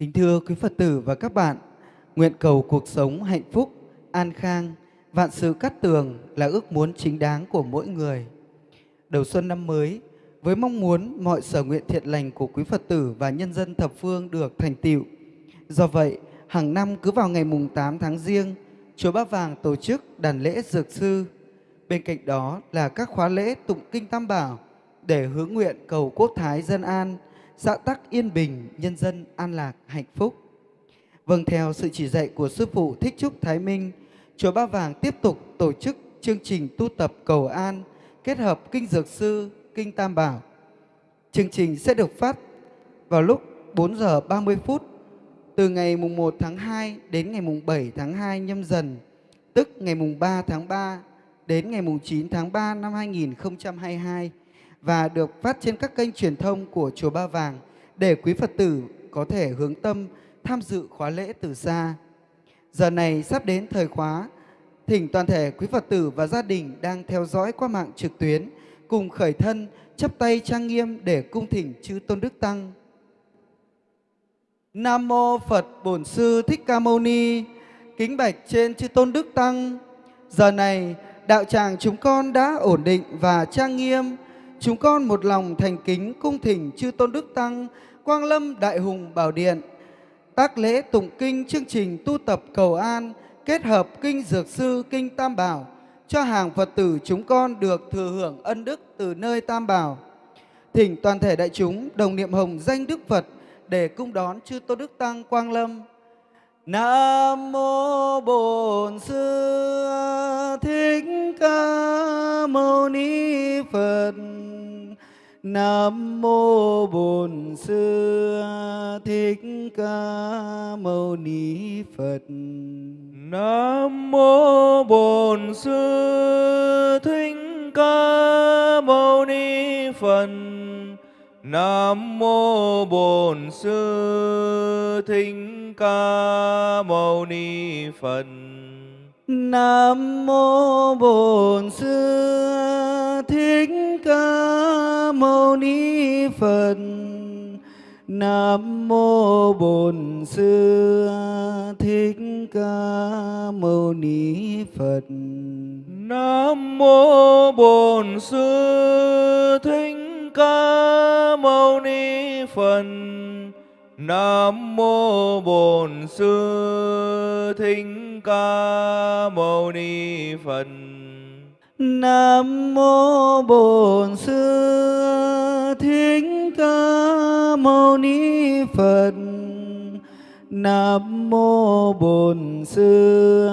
Kính thưa quý Phật tử và các bạn, nguyện cầu cuộc sống hạnh phúc, an khang, vạn sự cát tường là ước muốn chính đáng của mỗi người. Đầu xuân năm mới, với mong muốn mọi sở nguyện thiện lành của quý Phật tử và nhân dân thập phương được thành tựu. Do vậy, hàng năm cứ vào ngày mùng 8 tháng riêng, Chùa Ba Vàng tổ chức đàn lễ dược sư. Bên cạnh đó là các khóa lễ tụng kinh Tam Bảo để hướng nguyện cầu quốc thái dân an, xã tắc yên bình, nhân dân an lạc, hạnh phúc. Vâng, theo sự chỉ dạy của Sư Phụ Thích Trúc Thái Minh, Chùa Ba Vàng tiếp tục tổ chức chương trình tu tập cầu an kết hợp Kinh Dược Sư, Kinh Tam Bảo. Chương trình sẽ được phát vào lúc 4 giờ 30 phút từ ngày mùng 1 tháng 2 đến ngày mùng 7 tháng 2 nhâm dần, tức ngày mùng 3 tháng 3 đến ngày mùng 9 tháng 3 năm 2022 và được phát trên các kênh truyền thông của Chùa Ba Vàng để quý Phật tử có thể hướng tâm tham dự khóa lễ từ xa. Giờ này sắp đến thời khóa, thỉnh toàn thể quý Phật tử và gia đình đang theo dõi qua mạng trực tuyến cùng khởi thân chắp tay trang nghiêm để cung thỉnh chư Tôn Đức Tăng. Nam mô Phật Bổn Sư Thích Ca Mâu Ni. Kính bạch trên chư Tôn Đức Tăng. Giờ này đạo tràng chúng con đã ổn định và trang nghiêm. Chúng con một lòng thành kính cung thỉnh chư Tôn Đức Tăng Quang Lâm Đại Hùng Bảo Điện. Tác lễ tụng kinh chương trình tu tập cầu an kết hợp kinh Dược Sư, kinh Tam Bảo cho hàng Phật tử chúng con được thừa hưởng ân đức từ nơi Tam Bảo. Thỉnh toàn thể đại chúng đồng niệm hồng danh Đức Phật để cung đón chư Tôn Đức Tăng Quang Lâm. Nam mô Bổn Sư Thích Ca Mâu Ni Phật. Nam mô Bổn Sư Thích Ca Mâu Ni Phật. Nam mô Bổn Sư Thích Ca Mâu Ni Phật. Nam mô Bổn Sư Thích Ca Mâu Ni Phật. Nam mô Bổn Sư Thích Ca Mâu Ni Phật. Nam mô Bổn Sư Thích Ca Mâu Ni Phật. Nam mô Bổn Sư Thích Ca Mâu Ni Phật. Nam mô Bổn Sư Thích Ca Mâu Ni Phật. Nam mô Bổn Sư Thích Ca Mâu Ni Phật. Nam mô Bổn Sư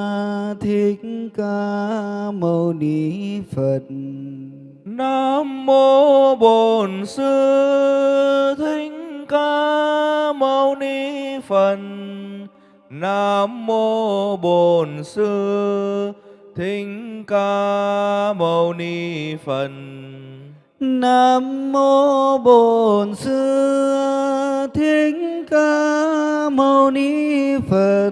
Thích Ca Mâu Ni Phật. Nam mô Bổn Sư Thích Ca Mâu Ni Phật. Nam mô Bổn Sư Thích Ca Mâu Ni Phật. Nam mô Bổn Sư Thích Ca Mâu Ni Phật.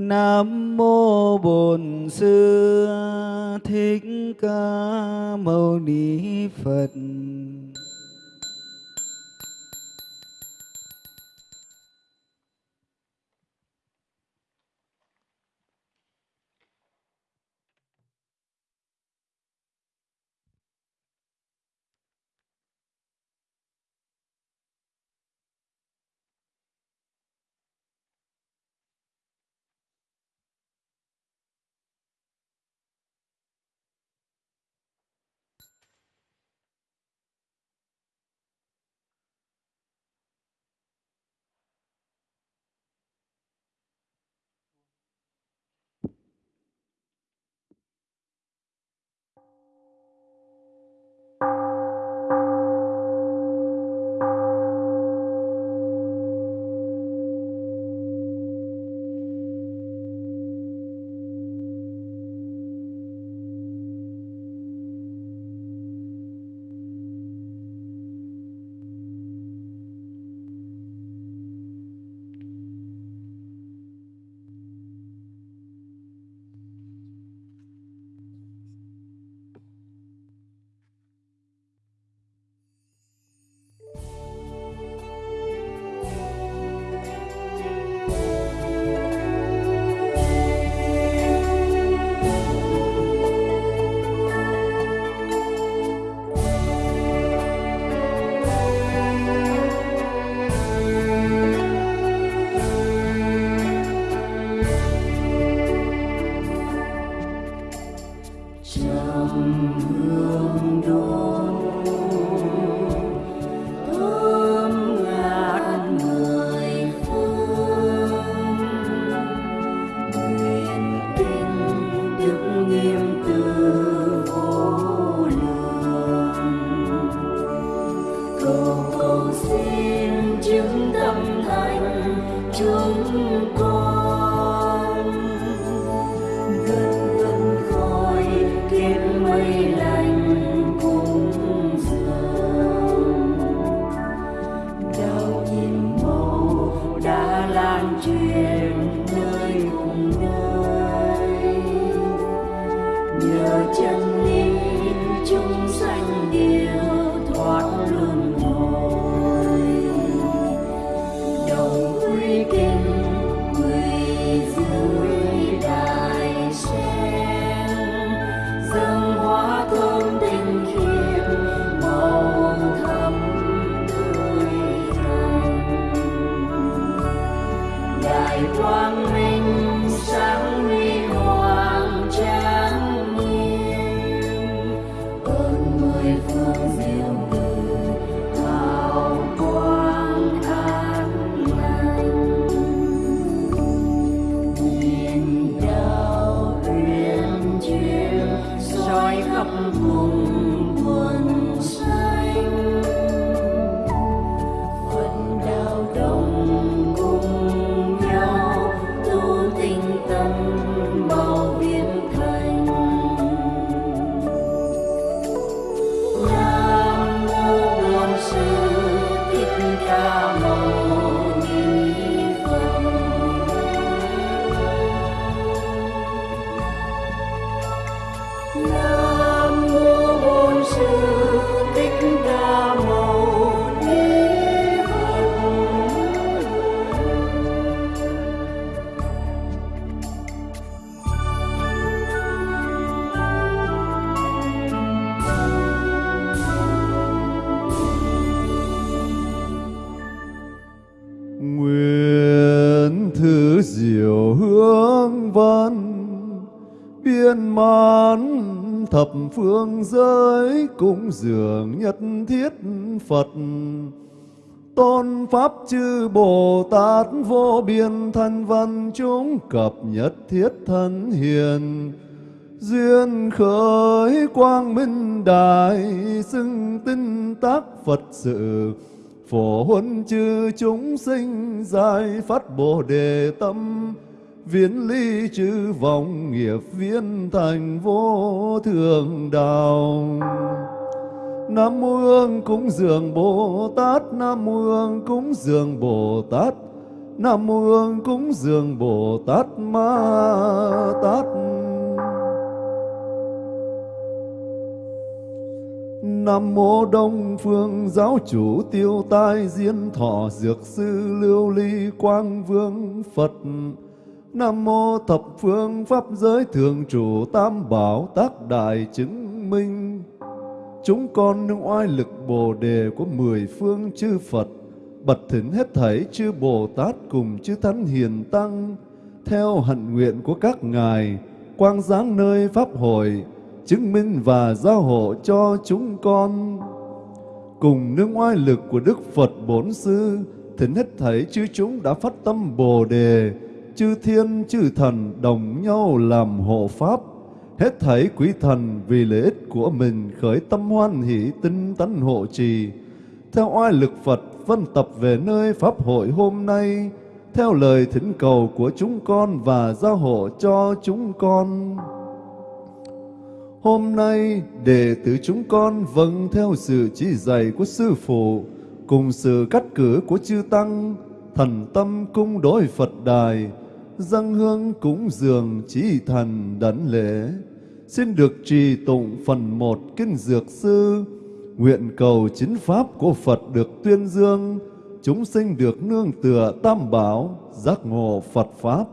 Nam mô Bổn Sư Thích Ca Mâu Ni Phật. Dường nhất thiết Phật. Tôn pháp chư Bồ Tát vô biên thân văn chúng cập nhất thiết thân hiền. Duyên khởi quang minh đại xưng tinh tác Phật sự. Phổ huân chư chúng sinh giải phát bồ đề tâm. Viễn ly chư vọng nghiệp viên thành vô thường đạo. Nam mô Hương cúng dường Bồ Tát, Nam mô Hương cúng dường Bồ Tát, Nam mô Hương cúng dường Bồ Tát Ma Tát. Nam mô Đông Phương Giáo chủ Tiêu Tai Diên Thọ Dược sư Lưu Ly Quang Vương Phật. Nam mô Thập Phương Pháp Giới Thường Chủ Tam Bảo Tác Đại Chứng Minh. Chúng con nương oai lực Bồ Đề của mười phương chư Phật, Bật thỉnh hết thảy chư Bồ Tát cùng chư Thánh Hiền Tăng, Theo hạnh nguyện của các ngài, Quang giáng nơi Pháp hội, Chứng minh và giao hộ cho chúng con. Cùng nương oai lực của Đức Phật Bổn Sư, Thỉnh hết thảy chư chúng đã phát tâm Bồ Đề, Chư thiên, chư thần đồng nhau làm hộ Pháp. Hết thảy quý thần vì lợi ích của mình khởi tâm hoan hỷ tinh tấn hộ trì. Theo oai lực Phật phân tập về nơi Pháp hội hôm nay, theo lời thỉnh cầu của chúng con và giao hộ cho chúng con. Hôm nay, đệ tử chúng con vâng theo sự chỉ dạy của Sư Phụ, cùng sự cắt cử của chư Tăng, thần tâm cung đối Phật đài, dâng hương cúng dường trí thần đảnh lễ. Xin được trì tụng phần một kinh dược sư. Nguyện cầu chính pháp của Phật được tuyên dương. Chúng sinh được nương tựa tam bảo, giác ngộ Phật pháp.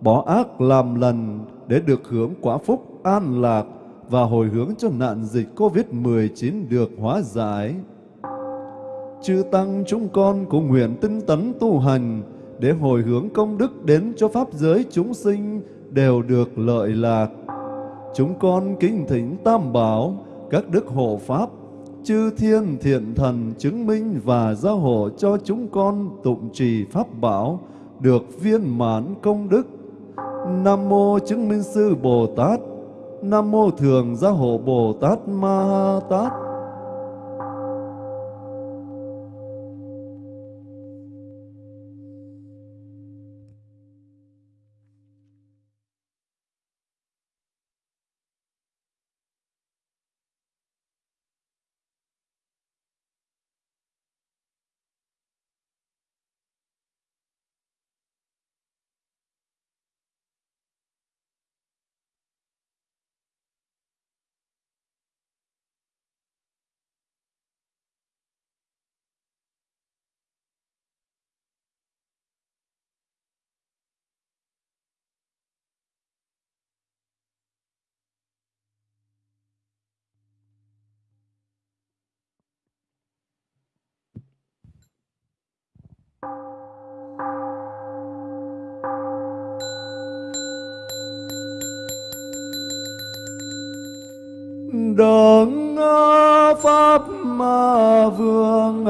Bỏ ác làm lành để được hưởng quả phúc an lạc và hồi hướng cho nạn dịch Covid-19 được hóa giải. Chư Tăng chúng con cũng nguyện tinh tấn tu hành để hồi hướng công đức đến cho Pháp giới chúng sinh đều được lợi lạc. Chúng con kính thỉnh Tam Bảo, các đức hộ Pháp, chư thiên thiện thần chứng minh và gia hộ cho chúng con tụng trì Pháp Bảo được viên mãn công đức. Nam Mô Chứng Minh Sư Bồ Tát, Nam Mô Thường Gia Hộ Bồ Tát Ma Tát, đấng pháp mà vương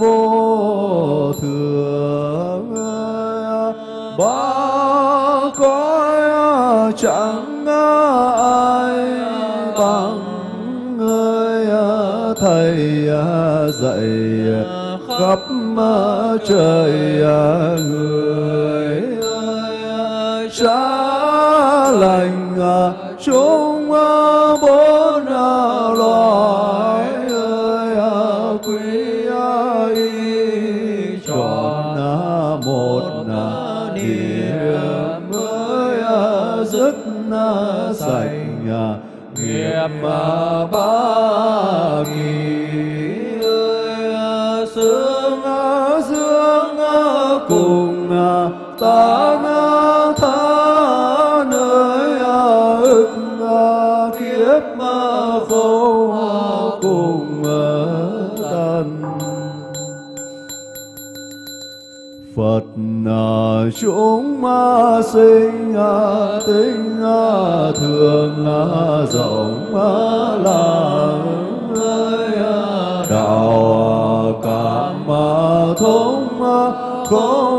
vô thường ba có chẳng ai bằng người thầy dạy khắp trời à, người ơi lành à, chúng à, bốn loài ơi quý y chọn một niệm mới dứt sạch nghiệp chúng ma sinh à, tính à, thường à, rộng à, làng ơi à, đạo à, cảm à, thông à, không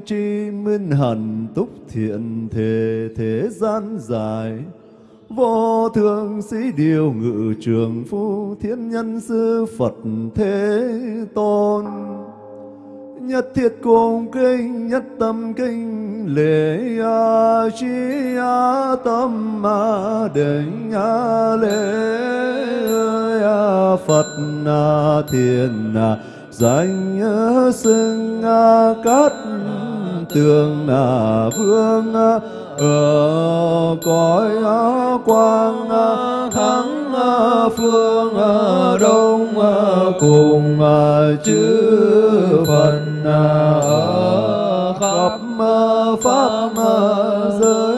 chánh tri minh hẳn túc thiện thể thế gian dài. Vô thượng sĩ điều ngự trường phu thiên nhân sư Phật thế tôn. Nhất thiết cung kinh nhất tâm kinh lễ a chi a tâm a định a lễ a phật a thiền a danh a xưng a cát tường a vương ở cõi quang thắng phương đông cùng chư phật ở khắp pháp giới.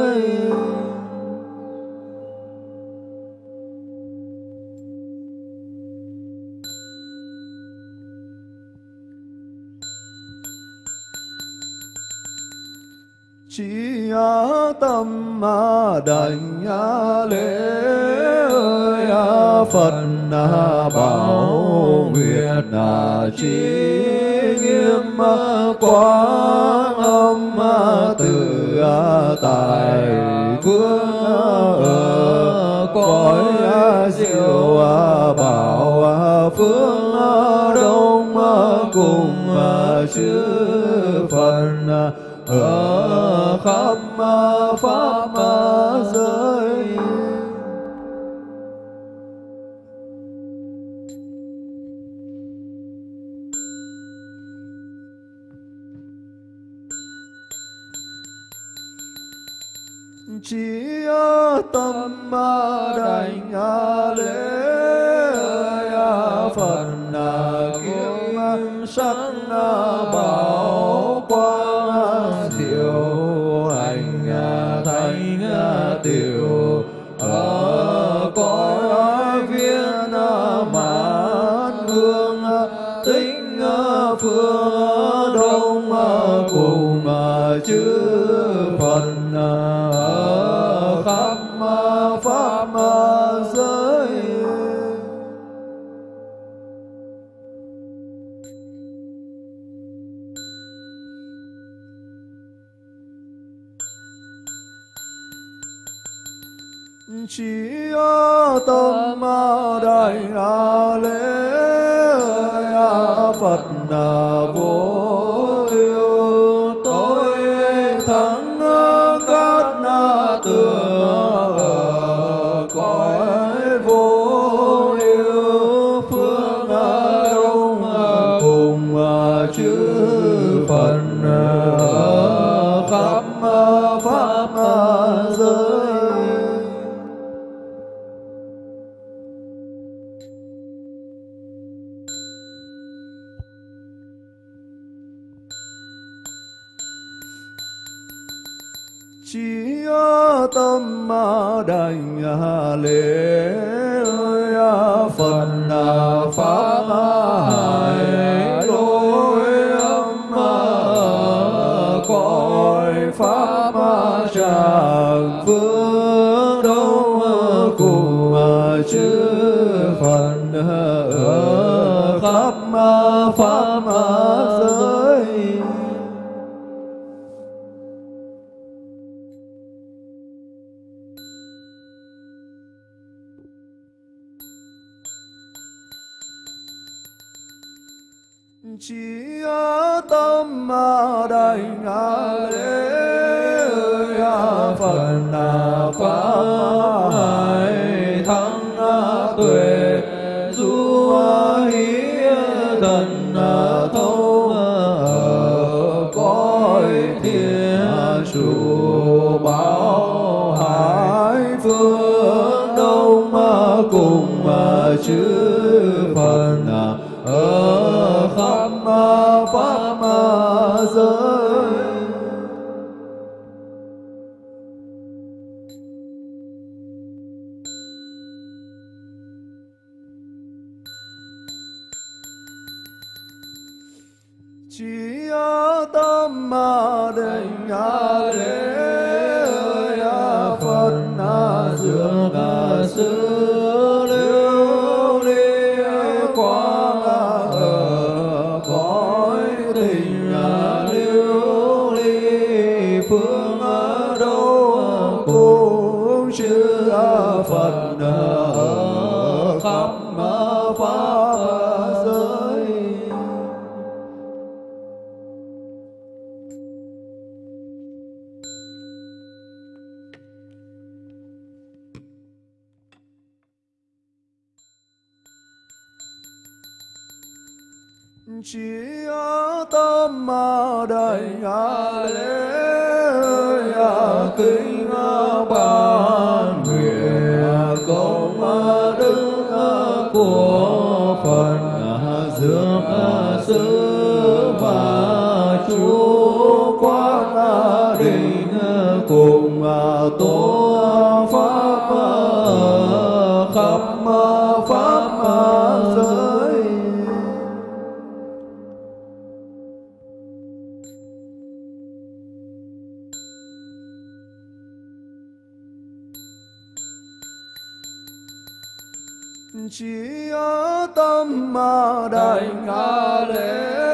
Tâm a đảnh lễ ơi phật bảo nguyện trí nghiêm quang âm từ tài vương cõi diệu bảo phương đông cùng chư phật ở khắp pháp giới. Chỉ tâm ma đảnh lễ phật kiếm sắc bảo pháp ở giới. Chỉ tâm mà đành ngã lễ a phật a pháp ma đành a lễ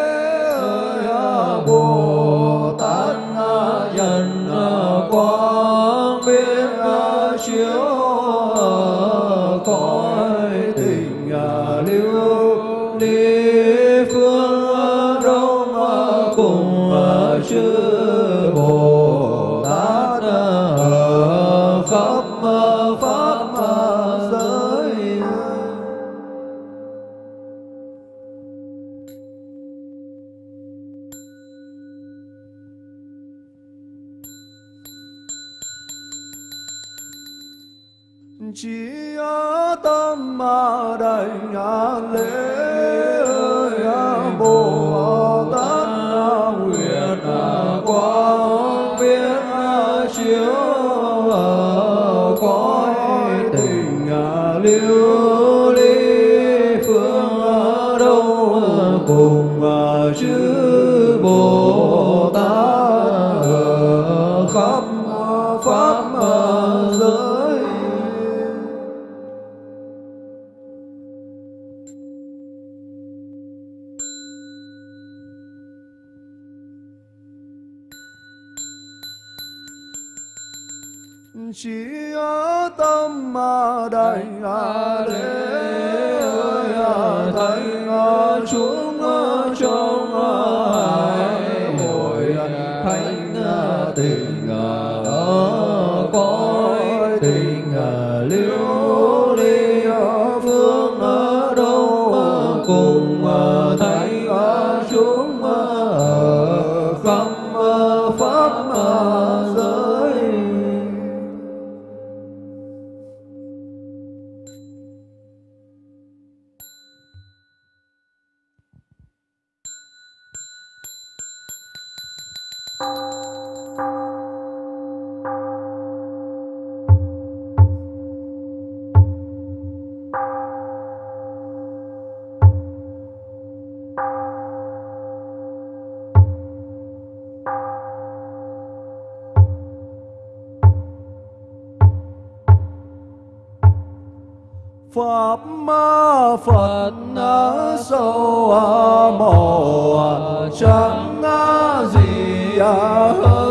pháp ma phật sâu màu trắng gì hơn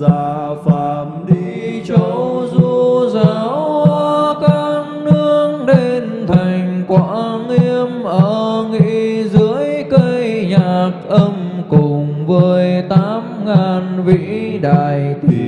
Dạ già phàm đi châu du giáo, các nương đến thành quả nghiêm ở nghị dưới cây nhạc âm cùng với tám ngàn vĩ đại thủy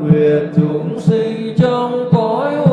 nguyện chúng sinh trong cõi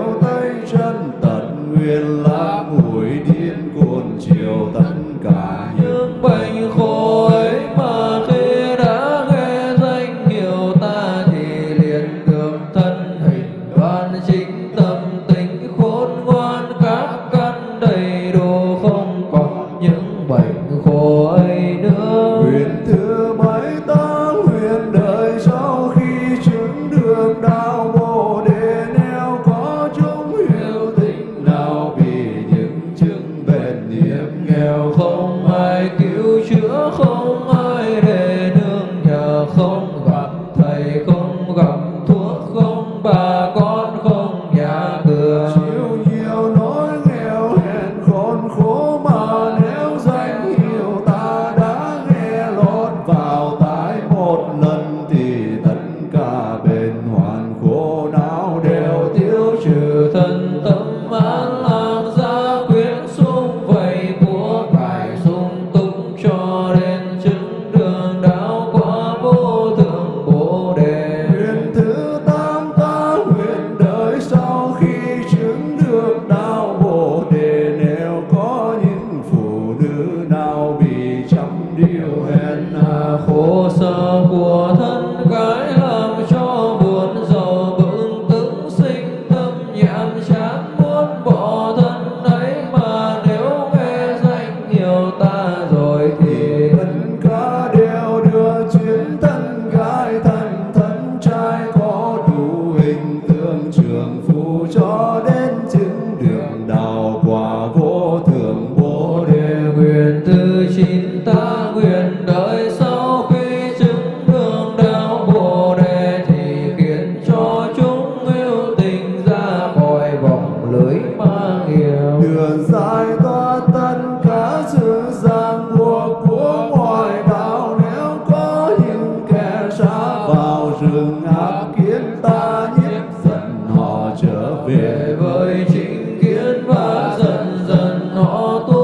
要带着。để với chính kiến và dần dần họ tu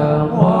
的我。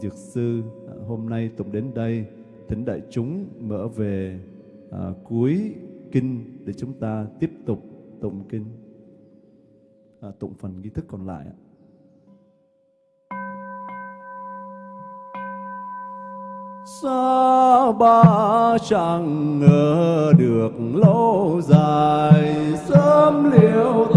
Dược Sư à, hôm nay tụng đến đây, thỉnh đại chúng mở về à, cuối kinh để chúng ta tiếp tục tụng kinh, à, tụng phần nghi thức còn lại. Sa ba chẳng ngờ được lâu dài sớm liễu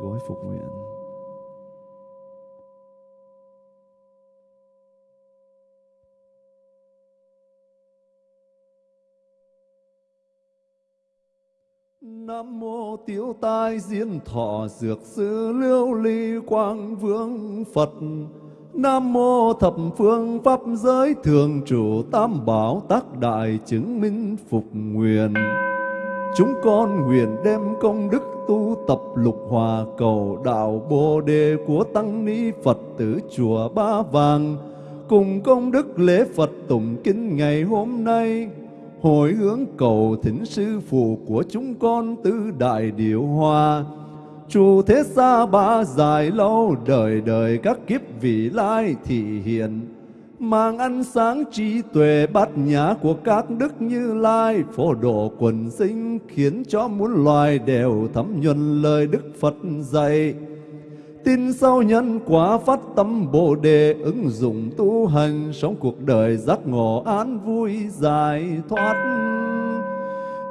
gối phục nguyện. Nam mô tiểu tai diên thọ dược sư liêu ly quang vương Phật. Nam mô thập phương pháp giới thường trụ tam bảo tác đại chứng minh phục nguyện. Chúng con nguyện đem công đức tu tập lục hòa cầu đạo Bồ đề của tăng ni Phật tử chùa Ba Vàng. Cùng công đức lễ Phật tụng kinh ngày hôm nay, hồi hướng cầu thỉnh sư phụ của chúng con tứ đại điệu hòa. Chủ thế xa ba dài lâu, đời đời các kiếp vị lai thị hiện mang ánh sáng trí tuệ bát nhã của các đức như lai. Phổ độ quần sinh khiến cho muôn loài đều thấm nhuần lời đức phật dạy. Tin sau nhân quả phát tâm bồ đề, ứng dụng tu hành, sống cuộc đời giác ngộ an vui giải thoát.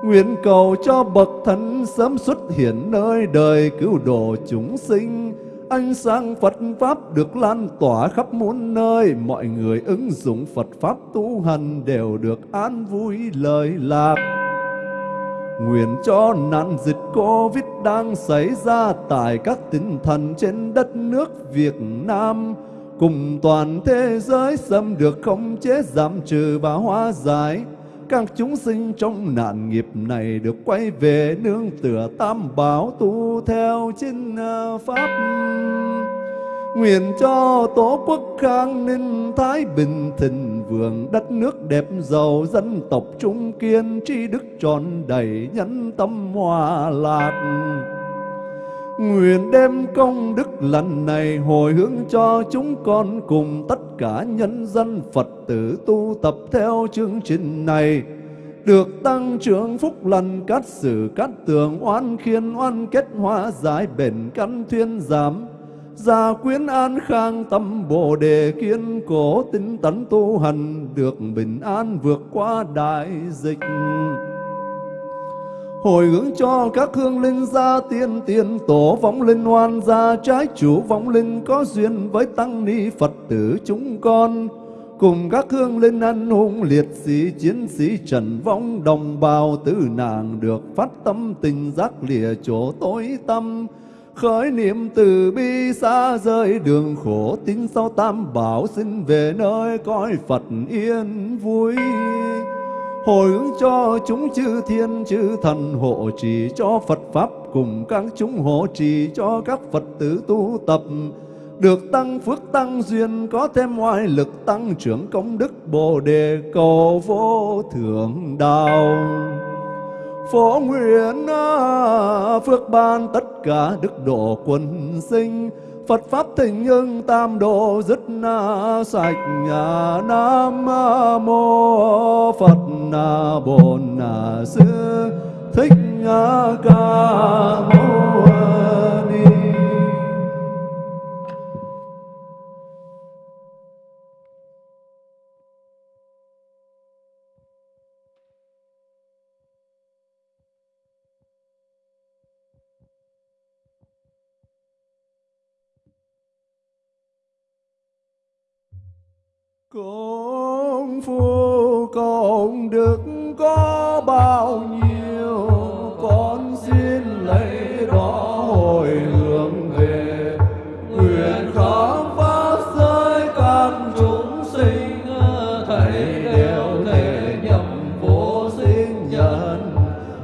Nguyện cầu cho bậc thánh sớm xuất hiện nơi đời cứu độ chúng sinh. Ánh sáng Phật Pháp được lan tỏa khắp muôn nơi, mọi người ứng dụng Phật Pháp tu hành đều được an vui lời lạc. Nguyện cho nạn dịch Covid đang xảy ra tại các tỉnh thành trên đất nước Việt Nam, cùng toàn thế giới xâm được khống chế giảm trừ và hóa giải các chúng sinh trong nạn nghiệp này được quay về nương tựa tam bảo tu theo chính à, pháp. Nguyện cho tổ quốc khang ninh thái bình thịnh, vượng đất nước đẹp giàu dân tộc trung kiên, tri đức tròn đầy nhân tâm hòa lạc. Nguyện đem công đức lần này hồi hướng cho chúng con cùng tất cả nhân dân Phật tử tu tập theo chương trình này. Được tăng trưởng phúc lành, cát sử, cát tường, oan khiên, oan kết, hóa giải, bền căn, thuyên giảm. Gia quyến an khang, tâm bồ đề kiên cố, tinh tấn tu hành, được bình an vượt qua đại dịch hồi hướng cho các hương linh gia tiên tiền tổ vong linh hoan gia, trái chủ vong linh có duyên với tăng ni phật tử chúng con. Cùng các hương linh anh hùng liệt sĩ, chiến sĩ trần vong, đồng bào tử nàng được phát tâm tình giác lìa chỗ tối tâm khởi niệm từ bi xa rơi đường khổ, tính sau tam bảo xin về nơi cõi phật yên vui hồi hướng cho chúng chư thiên, chư thần hộ trì cho Phật Pháp, cùng các chúng hộ trì cho các Phật tử tu tập. Được tăng phước tăng duyên, có thêm ngoại lực tăng trưởng công đức bồ đề cầu vô thượng đạo. Phổ nguyện à, phước ban tất cả đức độ quân sinh Phật Pháp thịnh hưng tam độ dứt sạch nhà Nam mô Phật na bản na Sư Thích Ca Mâu Ni. Công phu công đức có bao nhiêu, Con xin lấy đó hồi hướng về. Nguyện khám phá giới căn chúng sinh Thầy đều thể nhậm vô sinh nhân.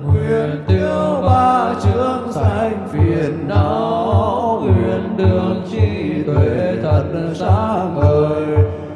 Nguyện tiêu ba chướng sanh phiền não, Nguyện đường trí tuệ thật sáng ngời.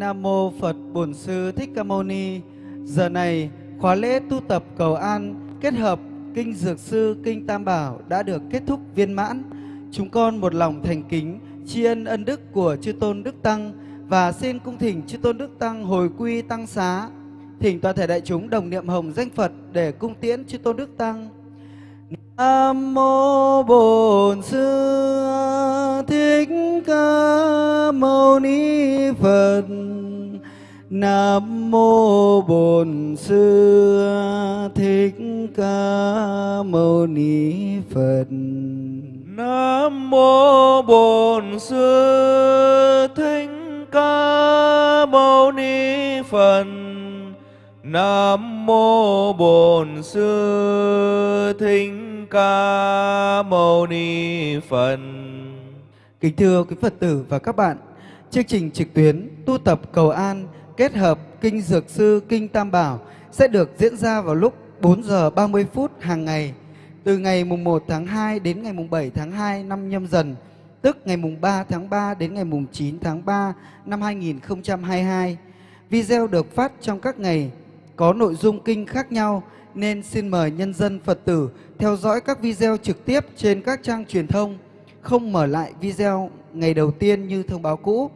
Nam mô Phật Bổn Sư Thích Ca Mâu Ni. Giờ này, khóa lễ tu tập cầu an kết hợp kinh Dược Sư, kinh Tam Bảo đã được kết thúc viên mãn. Chúng con một lòng thành kính tri ân ân đức của chư tôn Đức Tăng và xin cung thỉnh chư tôn Đức Tăng hồi quy tăng xá. Thỉnh toàn thể đại chúng đồng niệm hồng danh Phật để cung tiễn chư tôn Đức Tăng. Nam mô Bổn Sư Thích Ca Mâu Ni Phật. Nam mô Bổn Sư Thích Ca Mâu Ni Phật. Nam mô Bổn Sư Thích Ca Mâu Ni Phật. Nam mô Bổn Sư Thích Ca Mâu Ni Phật. Kính thưa quý Phật tử và các bạn, chương trình trực tuyến tu tập cầu an kết hợp kinh Dược Sư, kinh Tam Bảo sẽ được diễn ra vào lúc 4 giờ 30 phút hàng ngày từ ngày mùng 1 tháng 2 đến ngày mùng 7 tháng 2 năm nhâm dần, tức ngày mùng 3 tháng 3 đến ngày mùng 9 tháng 3 năm 2022. Video được phát trong các ngày có nội dung kinh khác nhau nên xin mời nhân dân Phật tử theo dõi các video trực tiếp trên các trang truyền thông, không mở lại video ngày đầu tiên như thông báo cũ.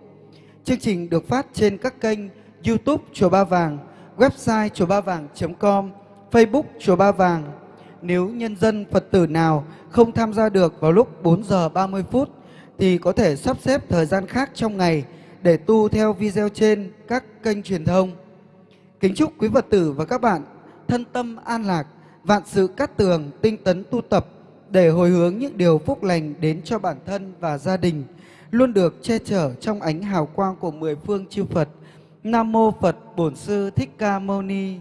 Chương trình được phát trên các kênh YouTube Chùa Ba Vàng, website chùa ba vàng.com, Facebook Chùa Ba Vàng. Nếu nhân dân Phật tử nào không tham gia được vào lúc 4 giờ 30 phút thì có thể sắp xếp thời gian khác trong ngày để tu theo video trên các kênh truyền thông. Kính chúc quý Phật tử và các bạn thân tâm an lạc, vạn sự cát tường, tinh tấn tu tập để hồi hướng những điều phúc lành đến cho bản thân và gia đình, luôn được che chở trong ánh hào quang của mười phương chư Phật. Nam mô Phật Bổn Sư Thích Ca Mâu Ni.